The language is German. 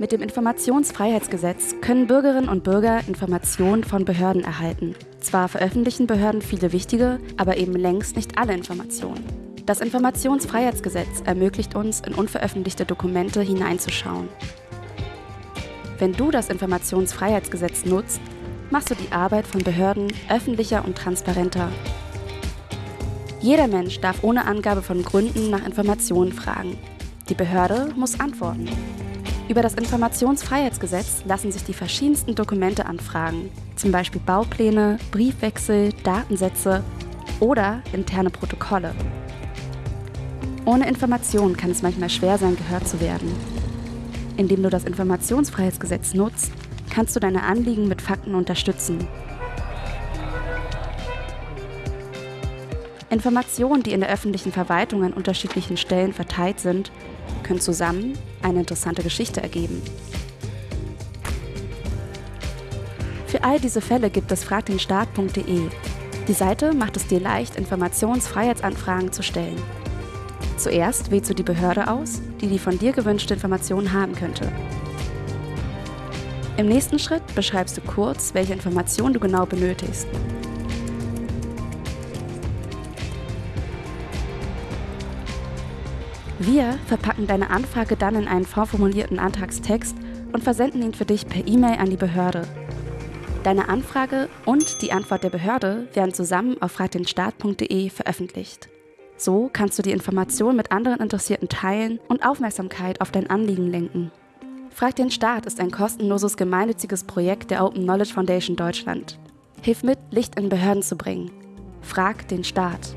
Mit dem Informationsfreiheitsgesetz können Bürgerinnen und Bürger Informationen von Behörden erhalten. Zwar veröffentlichen Behörden viele wichtige, aber eben längst nicht alle Informationen. Das Informationsfreiheitsgesetz ermöglicht uns, in unveröffentlichte Dokumente hineinzuschauen. Wenn du das Informationsfreiheitsgesetz nutzt, machst du die Arbeit von Behörden öffentlicher und transparenter. Jeder Mensch darf ohne Angabe von Gründen nach Informationen fragen. Die Behörde muss antworten. Über das Informationsfreiheitsgesetz lassen sich die verschiedensten Dokumente anfragen, zum Beispiel Baupläne, Briefwechsel, Datensätze oder interne Protokolle. Ohne Information kann es manchmal schwer sein, gehört zu werden. Indem du das Informationsfreiheitsgesetz nutzt, kannst du deine Anliegen mit Fakten unterstützen. Informationen, die in der öffentlichen Verwaltung an unterschiedlichen Stellen verteilt sind, können zusammen eine interessante Geschichte ergeben. Für all diese Fälle gibt es fragdenstaat.de. Die Seite macht es dir leicht, Informationsfreiheitsanfragen zu stellen. Zuerst wählst du die Behörde aus, die die von dir gewünschte Information haben könnte. Im nächsten Schritt beschreibst du kurz, welche Informationen du genau benötigst. Wir verpacken deine Anfrage dann in einen vorformulierten Antragstext und versenden ihn für dich per E-Mail an die Behörde. Deine Anfrage und die Antwort der Behörde werden zusammen auf fragdenstaat.de veröffentlicht. So kannst du die Information mit anderen Interessierten teilen und Aufmerksamkeit auf dein Anliegen lenken. Frag den Staat ist ein kostenloses gemeinnütziges Projekt der Open Knowledge Foundation Deutschland. Hilf mit, Licht in Behörden zu bringen. Frag den Staat.